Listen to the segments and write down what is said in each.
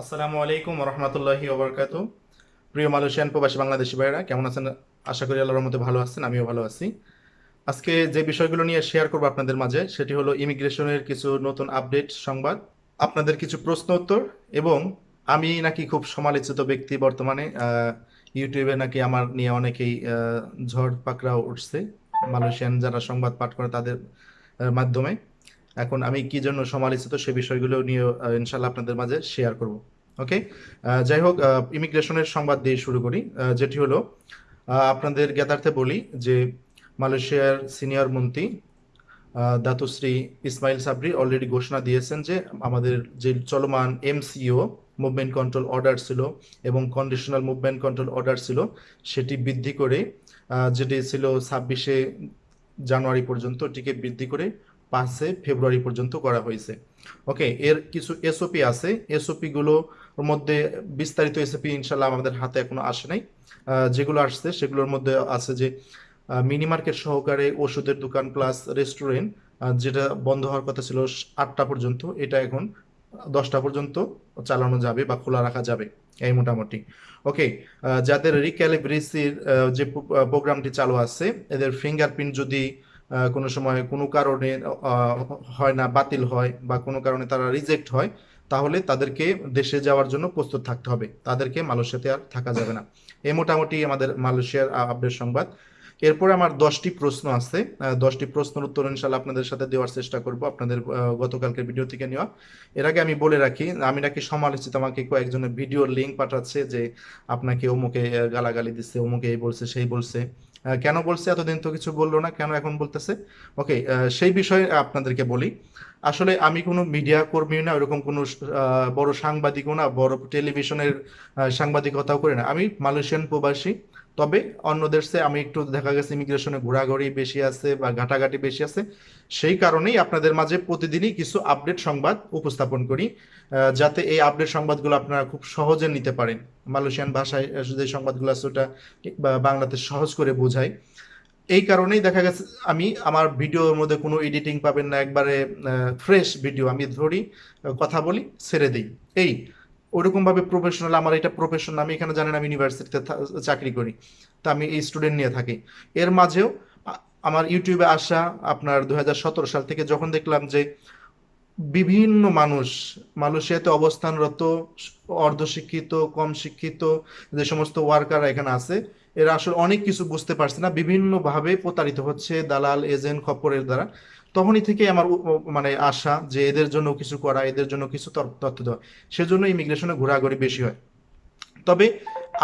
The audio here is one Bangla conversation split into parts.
আসসালামু আলাইকুম রহমতুল্লাহি ওবরকাত। প্রিয় মালয়েশিয়ান প্রবাসী বাংলাদেশি ভাইরা কেমন আছেন? আশা করি আল্লাহর মধ্যে ভালো আছেন, আমিও ভালো আছি। আজকে যে বিষয়গুলো নিয়ে শেয়ার করব আপনাদের মাঝে, সেটি হলো ইমিগ্রেশনের কিছু নতুন আপডেট সংবাদ, আপনাদের কিছু প্রশ্ন উত্তর, এবং আমি নাকি খুব সমালোচিত ব্যক্তি বর্তমানে ইউটিউবে নাকি আমার নিয়ে অনেকেই ঝড় পাকড়াও উঠছে। মালয়েশিয়ান যারা সংবাদ পাঠ করে তাদের মাধ্যমে। এখন আমি কি জন্য সমালোচিত সে বিষয়গুলো নিয়ে ইনশাল্লাহ আপনাদের মাঝে শেয়ার করব ওকে যাই হোক ইমিগ্রেশনের সংবাদ দিয়ে শুরু করি। যেটি হলো আপনাদের জ্ঞাতার্থে বলি যে মালয়েশিয়ার সিনিয়র মন্ত্রী দাতুশ্রী ইসমাইল সাবরি অলরেডি ঘোষণা দিয়েছেন যে আমাদের যে চলমান এমসিও মুভমেন্ট কন্ট্রোল অর্ডার ছিল এবং কন্ডিশনাল মুভমেন্ট কন্ট্রোল অর্ডার ছিল, সেটি বৃদ্ধি করে যেটি ছিল ছাব্বিশে জানুয়ারি পর্যন্ত, এটিকে বৃদ্ধি করে পাঁচে ফেব্রুয়ারি পর্যন্ত করা হয়েছে। ওকে, এর কিছু এসওপি আছে। এসওপি গুলোর মধ্যে বিস্তারিত এসওপি ইনশাল্লাহ আমাদের হাতে এখনও আসে নাই। যেগুলো আসছে সেগুলোর মধ্যে আছে যে মিনি মার্কেট সহকারে ওষুধের দোকান প্লাস রেস্টুরেন্ট যেটা বন্ধ হওয়ার কথা ছিল আটটা পর্যন্ত, এটা এখন দশটা পর্যন্ত চালানো যাবে বা খোলা রাখা যাবে, এই মোটামুটি। ওকে যাদের রিক্যালিব্রেসির যে প্রোগ্রামটি চালু আছে, এদের ফিঙ্গারপ্রিন্ট যদি কোনো সময় কোনো কারণে হয় না, বাতিল হয় বা কোনো কারণে তারা রিজেক্ট হয়, তাহলে তাদেরকে দেশে যাওয়ার জন্য প্রস্তুত থাকতে হবে। তাদেরকে মালয়েশিয়াতে আর থাকা যাবে না। এই মোটামুটি আমাদের মালয়েশিয়ার আপডেট সংবাদ। এরপরে আমার দশটি প্রশ্ন আছে। দশটি প্রশ্নের উত্তর ইনশাল্লাহ আপনাদের সাথে দেওয়ার চেষ্টা করব আপনাদের আহ, গতকালকের ভিডিও থেকে নেওয়া। এর আগে আমি বলে রাখি আমি নাকি সমালোচিত আমাকে কয়েকজনের ভিডিওর লিঙ্ক পাঠাচ্ছে যে আপনাকে অমুকে গালাগালি দিচ্ছে অমুকে এই বলছে সেই বলছে। কেন বলছে এতদিন তো কিছু বলল না কেন এখন বলতেছে? ওকে সেই বিষয়ে আপনাদেরকে বলি। আসলে আমি কোনো মিডিয়া কর্মীও না ওরকম কোনো বড় সাংবাদিকও না বড় টেলিভিশনের সাংবাদিকতাও করি না। আমি মালয়েশিয়ান প্রবাসী তবে অন্য দেশে আমি একটু দেখা গেছে ইমিগ্রেশনে ঘোরাঘুরি বেশি আছে বা ঘাটাঘাটি বেশি আছে, সেই কারণেই আপনাদের মাঝে প্রতিদিনই কিছু আপডেট সংবাদ উপস্থাপন করি যাতে এই আপডেট সংবাদগুলো আপনারা খুব সহজে নিতে পারেন। মালয়েশিয়ান ভাষায় যে সংবাদগুলো আছে ওটা বাংলাতে সহজ করে বোঝায় এই কারণেই দেখা গেছে আমি আমার ভিডিওর মধ্যে কোনো এডিটিং পাবেন না, একবারে ফ্রেশ ভিডিও আমি ধরি, কথা বলি, ছেড়ে দিই। এই ওরকম ভাবে প্রফেশনাল আমার এটা প্রফেশন আমি এখানে জানেন আমি ইউনিভার্সিটিতে চাকরি করি, তা আমি এই স্টুডেন্ট নিয়ে থাকি। এর মাঝেও আমার ইউটিউবে আসা আপনার দু হাজার সতেরো সাল থেকে যখন দেখলাম যে বিভিন্ন মানুষ, মালয়েশিয়াতে অবস্থানরত, অর্ধশিক্ষিত, কম শিক্ষিত যে সমস্ত ওয়ার্কার এখানে আছে, এরা আসলে অনেক কিছু বুঝতে পারছে না, বিভিন্নভাবে প্রতারিত হচ্ছে দালাল এজেন্ট খপ্পরের দ্বারা। তখনই থেকে আমার মানে আশা যে এদের জন্য কিছু করা, এদের জন্য কিছু তথ্য দেওয়া, সেজন্য ইমিগ্রেশনে ঘোরাঘুরি বেশি হয়। তবে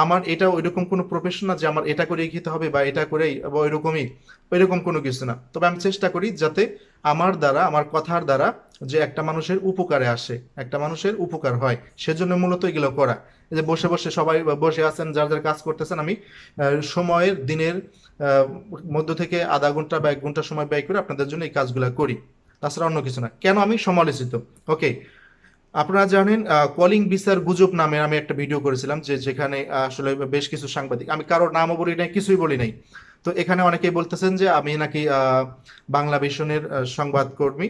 আমার এটা ওইরকম কোনো প্রফেশন না যে আমার এটা করেই খেতে হবে বা এটা করেই বা ওইরকমই, ওইরকম কোনো কিছু না। তবে আমি চেষ্টা করি যাতে আমার দ্বারা, আমার কথার দ্বারা যে একটা মানুষের উপকারে আসে, একটা মানুষের উপকার হয়, সেজন্য মূলত এগুলো করা। যে বসে বসে সবাই বসে আছেন, যার যার কাজ করতেছেন, আমি সময়ের, দিনের মধ্য থেকে আধা ঘণ্টা বা এক ঘণ্টা সময় ব্যয় করে আপনাদের জন্য এই কাজগুলো করি। তাছাড়া অন্য কিছু না। কেন আমি সমালোচিত? ওকে আপনারা জানেন কলিং ভিসার গুজব নামে আমি একটা ভিডিও করেছিলাম, যে যেখানে আসলে বেশ কিছু সাংবাদিক, আমি কারোর নামও বলি নাই, কিছুই বলি নাই। তো এখানে অনেকেই বলতেছেন যে আমি নাকি বাংলা ভিশনের সংবাদকর্মী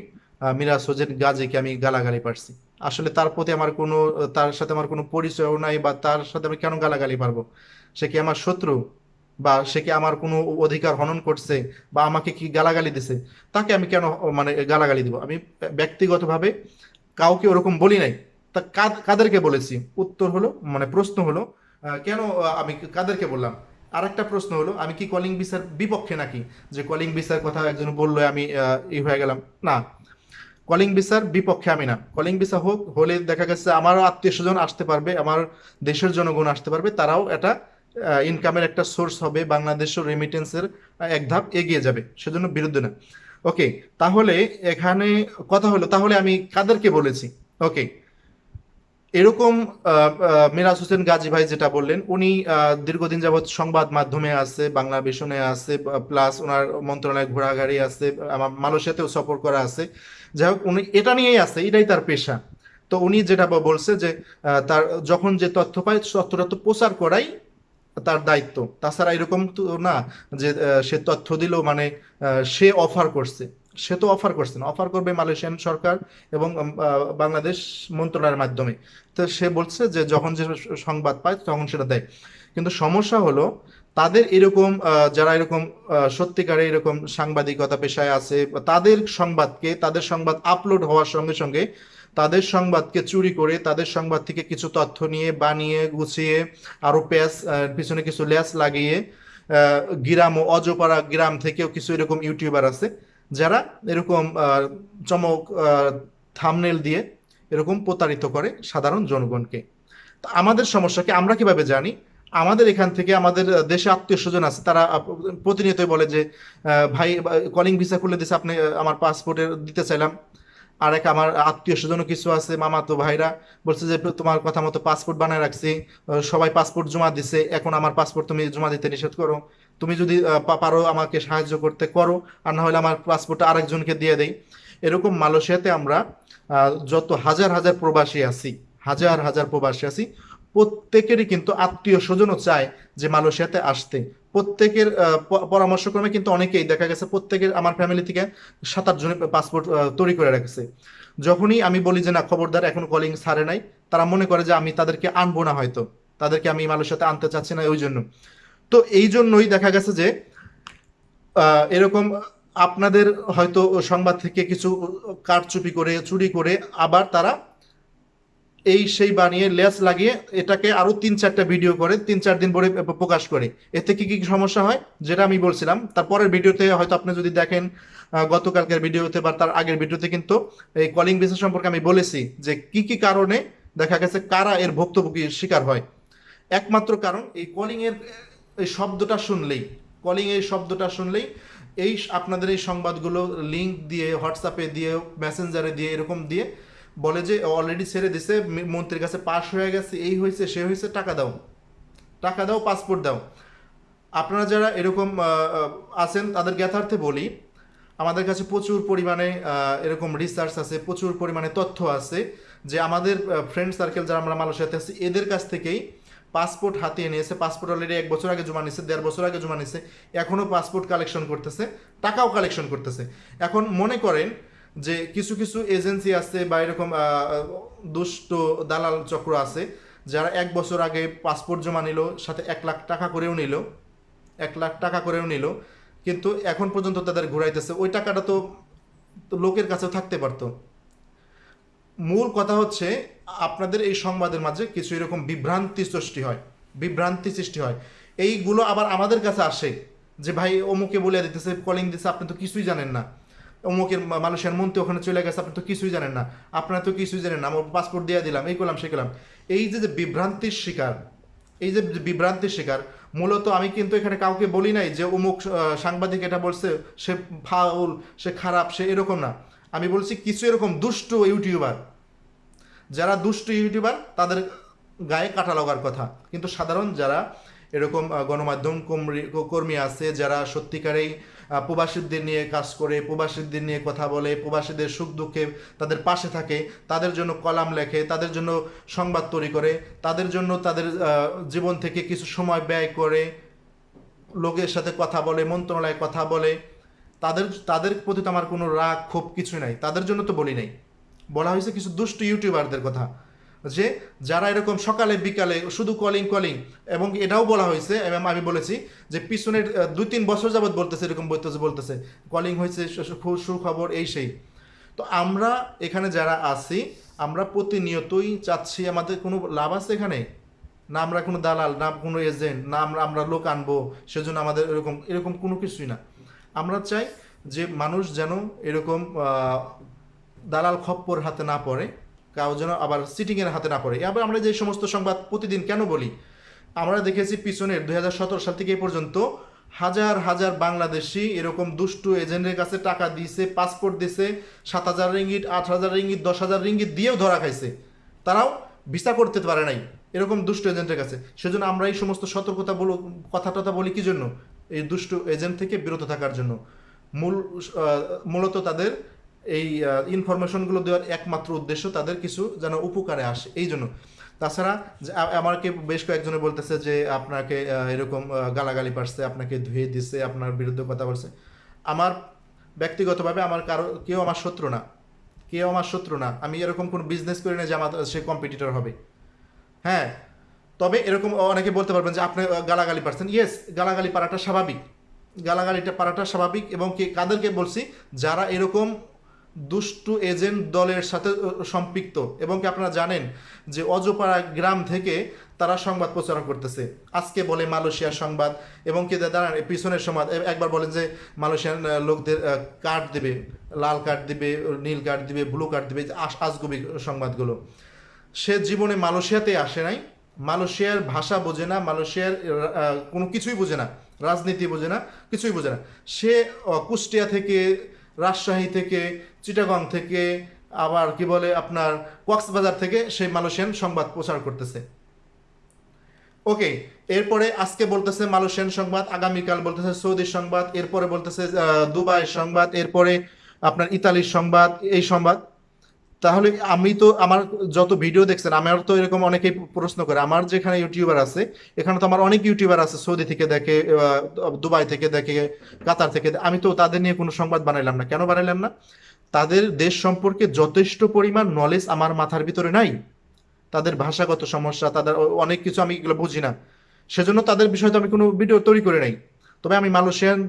মিরাজ হোসেন গাজীকে আমি গালাগালি পারছি। আসলে তার প্রতি আমার কোনো, তার সাথে আমার কোনো পরিচয়ও নাই বা তার সাথে আমি কেন গালাগালি পারব সে কি আমার শত্রু? বা সে কি আমার কোনো অধিকার হনন করছে? বা আমাকে কি গালাগালি দিছে? তাকে আমি কেন মানে গালাগালি দিব? আমি ব্যক্তিগতভাবে কাউকে ওরকম বলি নাই। তা কাদ- কাদেরকে বলেছি? উত্তর হলো মানে প্রশ্ন হলো কেন আমি কাদেরকে বললাম? আর একটা প্রশ্ন হলো, আমি কি কলিং ভিসার বিপক্ষে নাকি? যে কলিং ভিসার কথা একজন বলল, আমি ই হয়ে গেলাম। না কলিং ভিসার বিপক্ষে আমি না। কলিং ভিসা হোক, হলে দেখা গেছে আমারও আত্মীয় স্বজন আসতে পারবে, আমার দেশের জনগণ আসতে পারবে, তারাও এটা ইনকামের একটা সোর্স হবে, বাংলাদেশের রেমিটেন্সের এক ধাপ এগিয়ে যাবে, সেজন্য বিরুদ্ধে না। ওকে তাহলে এখানে কথা হলো, তাহলে আমি কাদেরকে বলেছি? ওকে এরকম মিরাজ হোসেন গাজী ভাই যেটা বললেন, উনি দীর্ঘদিন যাবৎ সংবাদ মাধ্যমে আছে, বাংলা ভিশনে আছে প্লাস ওনার মন্ত্রণালয় ঘোরাঘাড়ি আছে আমার মালয়েশিয়াতেও সফর করা আছে। যাই হোক, উনি, এটা নিয়েই আছে, এটাই তার পেশা। তো উনি যেটা বলছে যে তার, যখন যে তথ্য পায়, তথ্যটা তো প্রচার করাই তার দায়িত্ব। তাছাড়া এরকম তো না যে সে তথ্য দিল মানে সে অফার করছে। সে তো অফার করছে না। অফার করবে মালয়েশিয়ান সরকার এবং বাংলাদেশ মন্ত্রণালয়ের মাধ্যমে। তো সে বলছে যে, যখন যে সংবাদ পায়, তখন সেটা দেয়। কিন্তু সমস্যা হলো তাদের এরকম যারা এরকম সত্যিকারে এরকম সাংবাদিকতা পেশায় আছে তাদের সংবাদকে, তাদের সংবাদ আপলোড হওয়ার সঙ্গে সঙ্গে তাদের সংবাদকে চুরি করে, তাদের সংবাদ থেকে কিছু তথ্য নিয়ে, বানিয়ে, গুছিয়ে, আরও প্যাস পিছনে কিছু লেস লাগিয়ে গ্রাম ও অজপাড়া গ্রাম থেকেও কিছু এরকম ইউটিউবার আছে, যারা এরকম চমক থামনেল দিয়ে এরকম প্রতারিত করে সাধারণ জনগণকে। আমাদের সমস্যাকে আমরা কীভাবে জানি? আমাদের এখান থেকে আমাদের দেশে আত্মীয় স্বজন আছে, তারা প্রতিনিয়তই বলে যে ভাই কলিং ভিসা খুলে দিছে, আপনি আমার পাসপোর্টের দিতে চাইলাম। আর এক আমার আত্মীয় স্বজনও কিছু আছে, মামাতো ভাইরা, বলছে যে তোমার কথা মতো পাসপোর্ট বানায় রাখছি সবাই পাসপোর্ট জমা দিছে, এখন আমার পাসপোর্ট তুমি জমা দিতে নিষেধ করো। তুমি যদি পারো আমাকে সাহায্য করতে, করো, আর না হলে আমার পাসপোর্টটা আরেকজনকে দিয়ে দেই। এরকম মালয়েশিয়াতে আমরা যত হাজার হাজার প্রবাসী আছি, হাজার হাজার প্রবাসী আছি প্রত্যেকেরই কিন্তু আত্মীয় স্বজনও চায় যে মালয়েশিয়াতে আসতে। প্রত্যেকের পরামর্শক্রমে কিন্তু অনেকেই দেখা গেছে, প্রত্যেকের আমার ফ্যামিলি থেকে সাত আট জনের পাসপোর্ট তৈরি করে রেখেছে। যখনই আমি বলি যে, না, খবরদার, এখন কলিং ছাড়ে নাই, তারা মনে করে যে, আমি তাদেরকে আনব না হয়তো। তাদেরকে আমি মালয়েশিয়াতে আনতে চাচ্ছি না, ওই জন্য। তো এই জন্যই দেখা গেছে যে এরকম আপনাদের হয়তো সংবাদ থেকে কিছু কারচুপি করে, চুরি করে আবার তারা এই সেই বানিয়ে লেস লাগিয়ে এটাকে আরও তিন চারটা ভিডিও করে, তিন চার দিন পরে প্রকাশ করে। এতে কি কি সমস্যা হয়? যেটা আমি বলছিলাম তারপরের ভিডিওতে হয়তো আপনি যদি দেখেন গতকালকের ভিডিওতে বা তার আগের ভিডিওতে কিন্তু এই কলিং বেসিস সম্পর্কে আমি বলেছি যে কি কি কারণে দেখা গেছে কারা এর ভুক্তভোগীর শিকার হয়। একমাত্র কারণ এই কলিং এর, এই শব্দটা শুনলেই কলিং এই শব্দটা শুনলেই এই আপনাদের এই সংবাদগুলো লিংক দিয়ে হোয়াটসঅ্যাপে দিয়ে মেসেঞ্জারে দিয়ে, এরকম দিয়ে বলে যে অলরেডি ছেড়ে দিছে মন্ত্রীর কাছে পাস হয়ে গেছে, এই হয়েছে, সে হয়েছে, টাকা দাও। টাকা দাও পাসপোর্ট দাও। আপনারা যারা এরকম আছেন, তাদের জ্ঞাতার্থে বলি, আমাদের কাছে প্রচুর পরিমাণে এরকম রিসার্চ আছে, প্রচুর পরিমাণে তথ্য আছে যে আমাদের ফ্রেন্ড সার্কেল যারা আমরা মালয়েশিয়াতে আছি, এদের কাছ থেকেই পাসপোর্ট হাতিয়ে নিয়েছে। পাসপোর্ট অলরেডি এক বছর আগে জমা নিয়েছে দেড় বছর আগে জমা নিয়েছে এখনও পাসপোর্ট কালেকশন করতেছে, টাকাও কালেকশন করতেছে। এখন মনে করেন যে কিছু কিছু এজেন্সি আছে বা এরকম দুষ্ট দালাল চক্র আছে, যারা এক বছর আগে পাসপোর্ট জমা নিল, সাথে এক লাখ টাকা করেও নিল, এক লাখ টাকা করেও নিল, কিন্তু এখন পর্যন্ত তাদের ঘুরাইতেছে। ওই টাকাটা তো লোকের কাছেও থাকতে পারতো। মূল কথা হচ্ছে, আপনাদের এই সংবাদের মাঝে কিছু এরকম বিভ্রান্তি সৃষ্টি হয়, বিভ্রান্তি সৃষ্টি হয়। এইগুলো আবার আমাদের কাছে আসে, যে ভাই অমুকে বলে দিতেছে কলিং দিতেছে, আপনি তো কিছুই জানেন না। অমুকের মানুষের মন্ত্রী ওখানে চলে গেছে, আপনি তো কিছুই জানেন না। আপনারা তো কিছুই জানেন না, আমার পাসপোর্ট দিয়ে দিলাম, এই করলাম সে করলাম। এই যে যে বিভ্রান্তির শিকার, এই যে বিভ্রান্তির শিকার, মূলত আমি কিন্তু এখানে কাউকে বলি নাই যে অমুক সাংবাদিক এটা বলছে, সে ফাউল, সে খারাপ, সে এরকম না। আমি বলছি কিছু এরকম দুষ্ট ইউটিউবার, যারা দুষ্ট ইউটিউবার, তাদের গায়ে কাটা লাগার কথা। কিন্তু সাধারণ যারা এরকম গণমাধ্যম কর্মী- আছে, যারা সত্যিকারেই প্রবাসীদের নিয়ে কাজ করে, প্রবাসীদের নিয়ে কথা বলে, প্রবাসীদের সুখ দুঃখে তাদের পাশে থাকে, তাদের জন্য কলাম লেখে, তাদের জন্য সংবাদ তৈরি করে, তাদের জন্য তাদের জীবন থেকে কিছু সময় ব্যয় করে, লোকের সাথে কথা বলে, মন্ত্রণালয়ে কথা বলে, তাদের তাদের প্রতি তো আমার কোনো রাগ, ক্ষোভ কিছু নাই, তাদের জন্য তো বলি নাই। বলা হয়েছে কিছু দুষ্ট ইউটিউবারদের কথা। যে যারা এরকম সকালে, বিকালে শুধু কলিং কলিং এবং এটাও বলা হয়েছে এবং আমি বলেছি যে পিছনের দুই তিন বছর যাবত বলতেছে, এরকম বলতেছে বলতেছে কলিং হয়েছে সুখবর, এই সেই। তো আমরা এখানে যারা আছি, আমরা প্রতিনিয়তই চাচ্ছি, আমাদের কোনো লাভ আছে এখানে? না আমরা কোনো দালাল, না কোনো এজেন্ট না আমরা আমরা লোক আনব, সেজন্য আমাদের এরকম এরকম কোনো কিছুই না। আমরা চাই যে মানুষ যেন এরকম দালাল খপ্পর হাতে না পড়ে কাউ যেন আবার সিটিংয়ের হাতে না পড়ে। আবার আমরা যে সমস্ত সংবাদ প্রতিদিন কেন বলি? আমরা দেখেছি পিছনের দু হাজার সতেরো সাল থেকে এ পর্যন্ত হাজার হাজার বাংলাদেশি এরকম দুষ্টু এজেন্টের কাছে টাকা দিয়েছে পাসপোর্ট দিছে, সাত হাজার রিঙ্গিট আট হাজার রিঙ্গিট দশ হাজার রিঙ্গিট দিয়েও ধরা খাইছে। তারাও ভিসা করতে পারে নাই এরকম দুষ্ট এজেন্টের কাছে। সেজন্য আমরা এই সমস্ত সতর্কতা বলো কথা টথা বলি কি জন্য? এই দুষ্ট এজেন্ট থেকে বিরত থাকার জন্য। মূল মূলত তাদের এই ইনফরমেশনগুলো দেওয়ার একমাত্র উদ্দেশ্য তাদের কিছু যেন উপকারে আসে। এই জন্য। তাছাড়া আমাকে বেশ কয়েকজনে বলতেছে যে, আপনাকে এরকম গালাগালি পারছে, আপনাকে ধুয়ে দিছে, আপনার বিরুদ্ধে কথা বলছে। আমার ব্যক্তিগতভাবে আমার কারও, কেউ আমার শত্রু না। কেউ আমার শত্রু না। আমি এরকম কোনো বিজনেস করি না যে আমার, সে কম্পিটিটর হবে। হ্যাঁ। তবে এরকম অনেকে বলতে পারবেন যে, আপনি গালাগালি পারছেন। ইয়েস গালাগালি পারাটা স্বাভাবিক। গালাগালিটা পারাটা স্বাভাবিক এবং কি, কাদেরকে বলছি, যারা এরকম দুষ্টু এজেন্ট দলের সাথে সম্পৃক্ত। এবং কি আপনারা জানেন যে অজপাড়া গ্রাম থেকে তারা সংবাদ প্রচারণ করতেছে। আজকে বলে মালয়েশিয়ার সংবাদ। এবং কি দাঁড়ান পিছনের সংবাদ একবার বলেন যে মালয়েশিয়ান আহ, লোকদের কার্ড দেবে লাল কার্ড দিবে নীল কার্ড দিবে ব্লু কার্ড দিবে আজগুবি সংবাদগুলো। সে জীবনে মালয়েশিয়াতে আসে নাই। মালয়েশিয়ার ভাষা বোঝে না মালয়েশিয়ার কোনো কিছুই বোঝে না রাজনীতি বোঝে না কিছুই বোঝে না। সে কুষ্টিয়া থেকে রাজশাহী থেকে, চিটাগং থেকে, আবার কি বলে আপনার কক্সবাজার থেকে সেই মালয়েশিয়ান সংবাদ প্রচার করতেছে। ওকে, এরপরে আজকে বলতেছে মালয়েশিয়ান সংবাদ, আগামীকাল বলতেছে সৌদি সংবাদ, এরপরে বলতেছে দুবাই সংবাদ, এরপরে আপনার ইতালির সংবাদ, এই সংবাদ। তাহলে আমি তো আমার যত ভিডিও দেখছেন, আমার তো এরকম অনেকেই প্রশ্ন করে। আমার যেখানে ইউটিউবার আছে, এখানে তো আমার অনেক ইউটিউবার আছে, সৌদি থেকে দেখে দুবাই থেকে দেখে, কাতার থেকে আমি তো তাদের নিয়ে কোনো সংবাদ বানাইলাম না। কেন বানাইলাম না? তাদের দেশ সম্পর্কে যথেষ্ট পরিমাণ নলেজ আমার মাথার ভিতরে নাই। তাদের ভাষাগত সমস্যা, তাদের অনেক কিছু আমি এগুলো বুঝি না। সেজন্য তাদের বিষয়ে তো আমি কোনো ভিডিও তৈরি করে নাই। তবে আমি মালয়েশিয়ান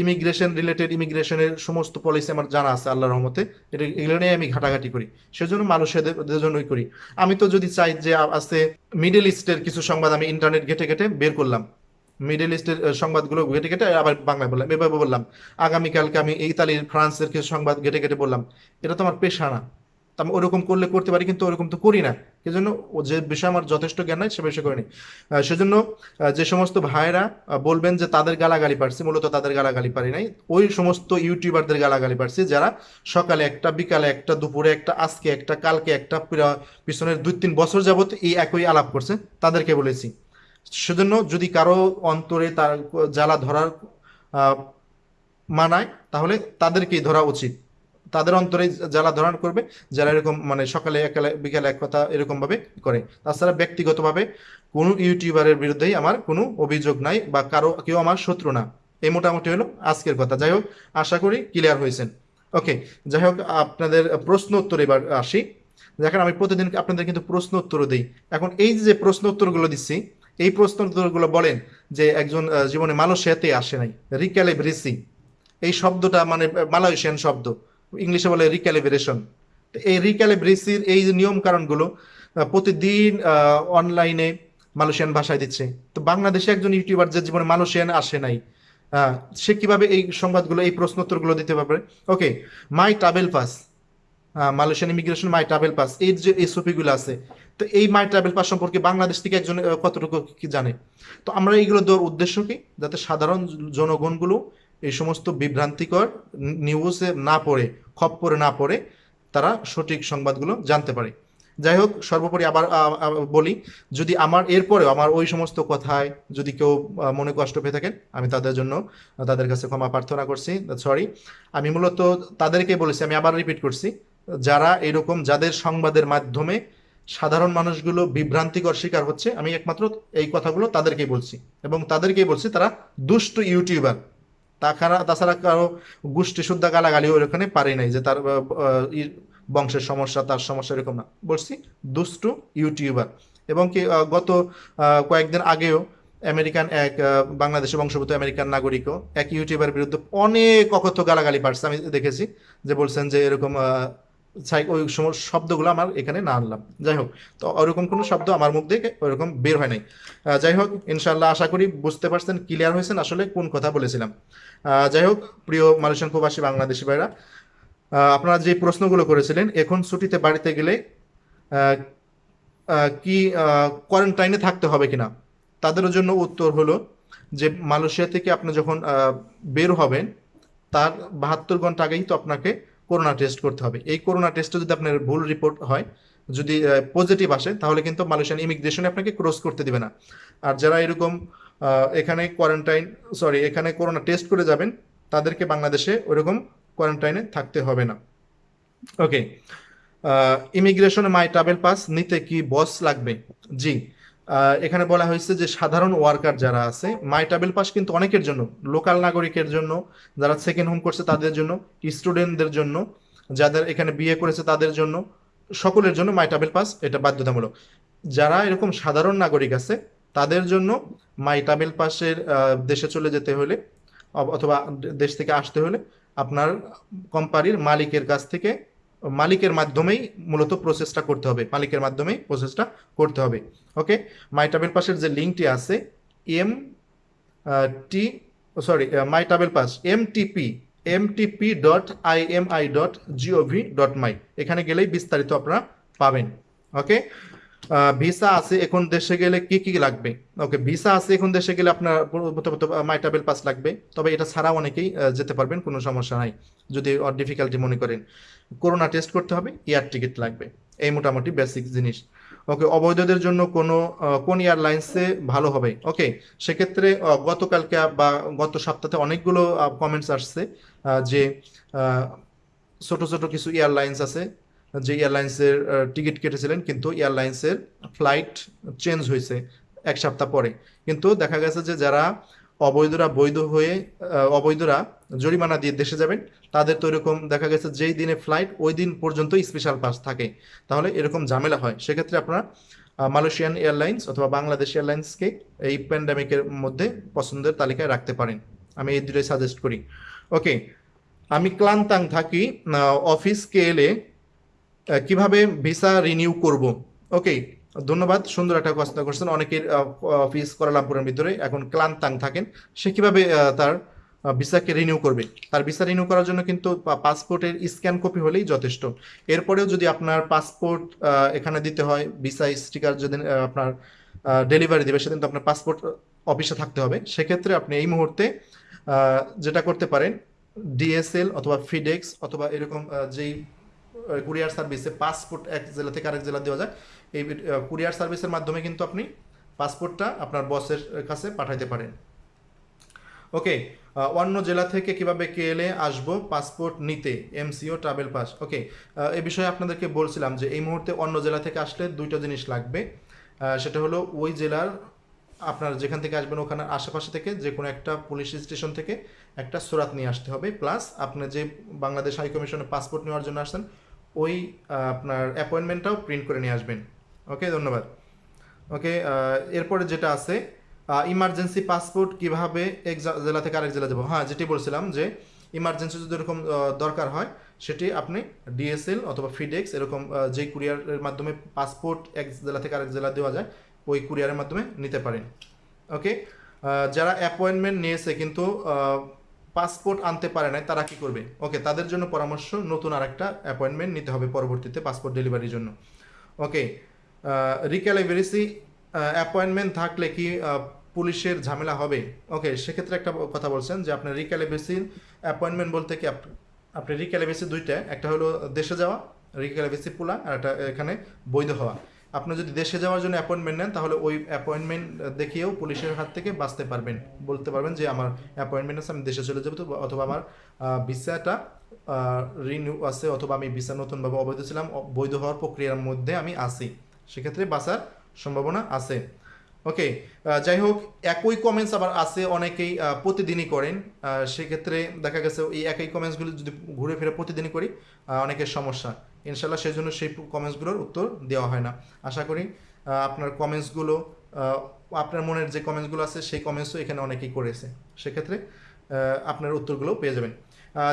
ইমিগ্রেশন রিলেটেড ইমিগ্রেশনের সমস্ত পলিসি আমার জানা আছে আল্লাহ রহমতে। এটা এগুলো নিয়ে আমি ঘাটাঘাটি করি। সেজন্য মানুষের জন্যই করি। আমি তো যদি চাই যে আছে মিডল ইস্টের কিছু সংবাদ আমি ইন্টারনেট ঘেটে ঘেটে বের করলাম। মিডল ইস্টের সংবাদগুলো ঘেটে ঘেটে আবার বাংলায় বললাম, এভাবে বললাম। আগামীকালকে আমি ইতালির ফ্রান্সের কিছু সংবাদ ঘেটে ঘেটে বললাম। এটা তো আমার পেশা না। তা আমি ওরকম করলে করতে পারি, কিন্তু ওরকম তো করি না। সেজন্য ও যে বিষয়ে আমার যথেষ্ট জ্ঞান নাই, সে বিষয়ে করিনি। সেজন্য যে সমস্ত ভাইরা বলবেন যে তাদের গালাগালি পারছি, মূলত তাদের গালাগালি পারি নাই। ওই সমস্ত ইউটিউবারদের গালাগালি পারছি, যারা সকালে একটা, বিকালে একটা, দুপুরে একটা, আজকে একটা, কালকে একটা পিছনের দুই তিন বছর যাবত এই একই আলাপ করছে, তাদেরকে বলেছি। সেজন্য যদি কারও অন্তরে তার জ্বালা ধরার মানায়, তাহলে তাদেরকেই ধরা উচিত। তাদের অন্তরে জ্বালা ধরান করবে, যারা এরকম মানে সকালে একালে, বিকালে এক কথা এরকম ভাবে করে। তাছাড়া ব্যক্তিগতভাবে কোনো ইউটিউবারের বিরুদ্ধেই আমার কোনো অভিযোগ নাই বা কারও, কেউ আমার শত্রু না। এই মোটামুটি হলো আজকের কথা। যাই হোক, আশা করি ক্লিয়ার হয়েছেন। ওকে, যাই হোক, আপনাদের প্রশ্ন উত্তর এবার আসি। দেখেন, আমি প্রতিদিন আপনাদের কিন্তু প্রশ্ন উত্তর দিই। এখন এই যে প্রশ্ন উত্তরগুলো দিচ্ছি, এই প্রশ্ন উত্তরগুলো বলেন যে একজন জীবনে মালয়েশিয়াতে আসে নাই রিক্যালিব্রেসি এই শব্দটা মানে মালয়েশিয়ান শব্দ। ইংলিশে বলে রিক্যালিব্রেশন এই রিক্যালিব্রেসির এই নিয়ম কারণগুলো প্রতিদিন অনলাইনে মালয়েশিয়ান ভাষায় দিচ্ছে। তো বাংলাদেশে একজন ইউটিউবার যে জীবনে মালয়েশিয়ান আসে নাই সে কীভাবে এই সংবাদগুলো, এই প্রশ্ন উত্তরগুলো দিতে পারবে? Okay my travel pass Malaysian immigration my travel pass এই যে এসওপি গুলো আছে, তো এই মাই ট্রাভেল পাস সম্পর্কে বাংলাদেশ থেকে একজন কতটুকু কি জানে? তো আমরা এইগুলো দেওয়ার উদ্দেশ্য কি? যাতে সাধারণ জনগণগুলো এই সমস্ত বিভ্রান্তিকর নিউজে না পড়ে, খপ্পরে না পড়ে তারা সঠিক সংবাদগুলো জানতে পারে। যাই হোক, সর্বোপরি আবার বলি, যদি আমার, এরপরেও আমার ওই সমস্ত কথায় যদি কেউ মনে কষ্ট পেয়ে থাকেন, আমি তাদের জন্য, তাদের কাছে ক্ষমা প্রার্থনা করছি সরি আমি মূলত তাদেরকে বলেছি, আমি আবার রিপিট করছি, যারা এরকম যাদের সংবাদের মাধ্যমে সাধারণ মানুষগুলো বিভ্রান্তিকর শিকার হচ্ছে, আমি একমাত্র এই কথাগুলো তাদেরকেই বলছি। এবং তাদেরকেই বলছি, তারা দুষ্ট ইউটিউবার। তাছাড়া তাছাড়া কারও গোষ্ঠী শুদ্ধা গালাগালি ওখানে পারে নাই যে তার বংশের সমস্যা, তার সমস্যা এরকম না। বলছি দুষ্টু ইউটিউবার। এবং কি গত কয়েকদিন আগেও আমেরিকান এক বাংলাদেশের বাংলাদেশে বংশগত আমেরিকান নাগরিকও এক ইউটিউবার বিরুদ্ধে অনেক অকথ্য গালাগালি পারছে। আমি দেখেছি যে বলছেন যে এরকম ওই সম- শব্দগুলো আমার এখানে না আনলাম। যাই হোক, তো ওরকম কোনো শব্দ আমার মুখ থেকে ওরকম বের হয় নাই। যাই হোক ইনশাল্লাহ আশা করি বুঝতে পারছেন ক্লিয়ার হয়েছেন আসলে কোন কথা বলেছিলাম। যাই হোক, প্রিয় মালয়েশিয়ান প্রবাসী বাংলাদেশি ভাইরা আপনারা যে প্রশ্নগুলো করেছিলেন, এখন ছুটিতে বাড়িতে গেলে কি কোয়ারেন্টাইনে থাকতে হবে কিনা, তাদের জন্য উত্তর হলো যে মালয়েশিয়া থেকে আপনি যখন বের হবেন, তার বাহাত্তর ঘণ্টা আগেই তো আপনাকে করোনা টেস্ট করতে হবে। এই করোনা টেস্টে যদি আপনার ভুল রিপোর্ট হয়, যদি পজিটিভ আসে, তাহলে কিন্তু মালয়েশিয়ান ইমিগ্রেশনে আপনাকে ক্রস করতে দিবে না। আর যারা এরকম এখানে কোয়ারেন্টাইন সরি এখানে করোনা টেস্ট করে যাবেন, তাদেরকে বাংলাদেশে ওইরকম কোয়ারেন্টাইনে থাকতে হবে না। ওকে ইমিগ্রেশনে মাই ট্রাভেল পাস নিতে কি বস লাগবে? জি এখানে বলা হয়েছে যে সাধারণ ওয়ার্কার যারা আছে মাই ট্রাভেল পাস কিন্তু অনেকের জন্য, লোকাল নাগরিকের জন্য, যারা সেকেন্ড হোম করছে তাদের জন্য স্টুডেন্টদের জন্য, যাদের এখানে বিয়ে করেছে তাদের জন্য, সকলের জন্য মাই ট্রাভেল পাস এটা বাধ্যতামূলক। যারা এরকম সাধারণ নাগরিক আছে, তাদের জন্য মাই ট্রাভেল পাসের দেশে চলে যেতে হলে অথবা দেশ থেকে আসতে হলে, আপনার কোম্পানির মালিকের কাছ থেকে মালিকের মাধ্যমেই মূলত প্রসেসটা করতে হবে। মালিকের মাধ্যমেই প্রসেসটা করতে হবে। ওকে মাই টাবেল পাসের যে লিঙ্কটি আছে M T sorry my travel pass M T P M T P dot I M I dot G O V dot my এখানে গেলেই বিস্তারিত আপনারা পাবেন। ওকে ভিসা আছে এখন দেশে গেলে কি কি লাগবে? ওকে ভিসা আছে এখন দেশে গেলে আপনার প্রথমত মাই ট্রাভেল পাস লাগবে। তবে এটা ছাড়া অনেকেই যেতে পারবেন, কোনো সমস্যা নাই, যদি ডিফিকাল্টি মনে করেন। করোনা টেস্ট করতে হবে এয়ার টিকিট লাগবে। এই মোটামুটি বেসিক জিনিস। ওকে অবৈধদের জন্য কোনো কোন এয়ারলাইন্সে ভালো হবে? ওকে সেক্ষেত্রে গতকালকে বা গত সপ্তাহে অনেকগুলো কমেন্টস আসছে যে ছোট ছোট কিছু এয়ারলাইন্স আছে যে এয়ারলাইন্সের টিকিট কেটেছিলেন কিন্তু এয়ারলাইন্সের ফ্লাইট চেঞ্জ হয়েছে এক সপ্তাহ পরে। কিন্তু দেখা গেছে যে যারা অবৈধরা বৈধ হয়ে অবৈধরা জরিমানা দিয়ে দেশে যাবেন তাদের তো এরকম দেখা গেছে যেই দিনে ফ্লাইট ওই দিন পর্যন্ত স্পেশাল পাস থাকে। তাহলে এরকম ঝামেলা হয়। সেক্ষেত্রে আপনারা মালয়েশিয়ান এয়ারলাইন্স অথবা বাংলাদেশ এয়ারলাইন্সকে এই প্যান্ডামিকের মধ্যে পছন্দের তালিকায় রাখতে পারেন। আমি এই দুটোই সাজেস্ট করি। ওকে আমি ক্লান্তাং থাকি আহ, অফিসকে এলে কীভাবে ভিসা রিনিউ করব? ওকে ধন্যবাদ, সুন্দর একটা কথা করছেন। অনেকের অফিস কোয়ালালামপুরের ভিতরে এখন ক্লান্তাং থাকেন। সে কীভাবে তার ভিসাকে রিনিউ করবে? তার ভিসা রিনিউ করার জন্য কিন্তু পাসপোর্টের স্ক্যান কপি হলেই যথেষ্ট। এরপরেও যদি আপনার পাসপোর্ট এখানে দিতে হয়, ভিসা স্টিকার যদি আপনার ডেলিভারি দেবে, সেদিন তো আপনার পাসপোর্ট অফিসে থাকতে হবে। সেক্ষেত্রে আপনি এই মুহূর্তে যেটা করতে পারেন ডিএসএল অথবা ফিডেক্স অথবা এরকম যেই কুরিয়ার সার্ভিসে পাসপোর্ট এক জেলা থেকে আরেক জেলা দেওয়া যায় এই কুরিয়ার সার্ভিসের মাধ্যমে কিন্তু আপনি পাসপোর্টটা আপনার বসের কাছে পাঠাইতে পারেন। ওকে অন্য জেলা থেকে কীভাবে কেএলএ আসব পাসপোর্ট নিতে এমসিও ট্রাভেল পাস ওকে এ বিষয়ে আপনাদেরকে বলছিলাম যে এই মুহূর্তে অন্য জেলা থেকে আসলে দুইটা জিনিস লাগবে। সেটা হলো ওই জেলার আপনার যেখান থেকে আসবেন ওখানে আশেপাশে থেকে যে কোনো একটা পুলিশ স্টেশন থেকে একটা সুরাত নিয়ে আসতে হবে। প্লাস আপনি যে বাংলাদেশ হাই কমিশনে পাসপোর্ট নেওয়ার জন্য আসছেন ওই আপনার অ্যাপয়েন্টমেন্টটাও প্রিন্ট করে নিয়ে আসবেন। ওকে ধন্যবাদ। ওকে এরপরে যেটা আছে ইমার্জেন্সি পাসপোর্ট কীভাবে এক জেলা থেকে আরেক জেলা যাব? হ্যাঁ যেটি বলছিলাম যে ইমার্জেন্সি যদি এরকম দরকার হয় সেটি আপনি ডিএসএল অথবা ফিডেক্স এরকম আহ, যে কুরিয়ারের মাধ্যমে পাসপোর্ট এক জেলা থেকে আরেক জেলা দেওয়া যায় ওই কুরিয়ারের মাধ্যমে নিতে পারেন। ওকে যারা অ্যাপয়েন্টমেন্ট নিয়েছে কিন্তু পাসপোর্ট আনতে পারে না তারা কি করবে? ওকে তাদের জন্য পরামর্শ, নতুন আরেকটা অ্যাপয়েন্টমেন্ট নিতে হবে পরবর্তীতে পাসপোর্ট ডেলিভারির জন্য। ওকে রিক্যালিভারিসি অ্যাপয়েন্টমেন্ট থাকলে কি পুলিশের ঝামেলা হবে? ওকে সেক্ষেত্রে একটা কথা বলছেন যে আপনার রিক্যালিভারিসির অ্যাপয়েন্টমেন্ট বলতে কি, আপ- আপনি রিক্যালিভারিসি দুইটা, একটা হলো দেশে যাওয়া রিক্যালিভারিসি পোলা, আর একটা এখানে বৈধ হওয়া। আপনি যদি দেশে যাওয়ার জন্য অ্যাপয়েন্টমেন্ট নেন, তাহলে ওই অ্যাপয়েন্টমেন্ট দেখিয়েও পুলিশের হাত থেকে বাঁচতে পারবেন। বলতে পারবেন যে আমার অ্যাপয়েন্টমেন্ট আছে, আমি দেশে চলে যাব তো, অথবা আমার ভিসাটা রিনিউ আছে, অথবা আমি ভিসা নতুনভাবে অবৈধ ছিলাম বৈধ হওয়ার প্রক্রিয়ার মধ্যে আমি আছি। সেক্ষেত্রে বাঁচার সম্ভাবনা আছে। ওকে যাই হোক, একই কমেন্টস আবার আছে, অনেকেই প্রতিদিনই করেন। সেক্ষেত্রে দেখা গেছে, এই একই কমেন্টসগুলো যদি ঘুরে ফিরে প্রতিদিনই করি অনেকের সমস্যা। ইনশাল্লাহ সেই জন্য সেই কমেন্টসগুলোর উত্তর দেওয়া হয় না। আশা করি আপনার কমেন্টসগুলো আপনার মনের যে কমেন্টসগুলো আছে সেই কমেন্টসও এখানে অনেকেই করেছে। সেক্ষেত্রে আপনার উত্তরগুলো পেয়ে যাবেন।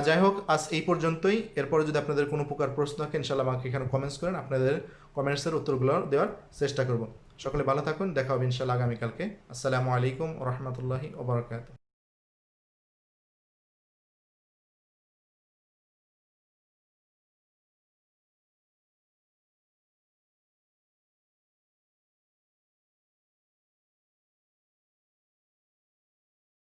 যাই হোক, আজ এই পর্যন্তই। এরপরে যদি আপনাদের কোনো প্রকার প্রশ্ন থাকে ইনশাল্লাহ আমাকে এখানে কমেন্টস করেন। আপনাদের কমেন্টসের উত্তরগুলো দেওয়ার চেষ্টা করব। সকলে ভালো থাকুন। দেখা হবে ইনশাল্লাহ আগামীকালকে। আসসালামু আলাইকুম রহমতুল্লাহি ওবরাকাত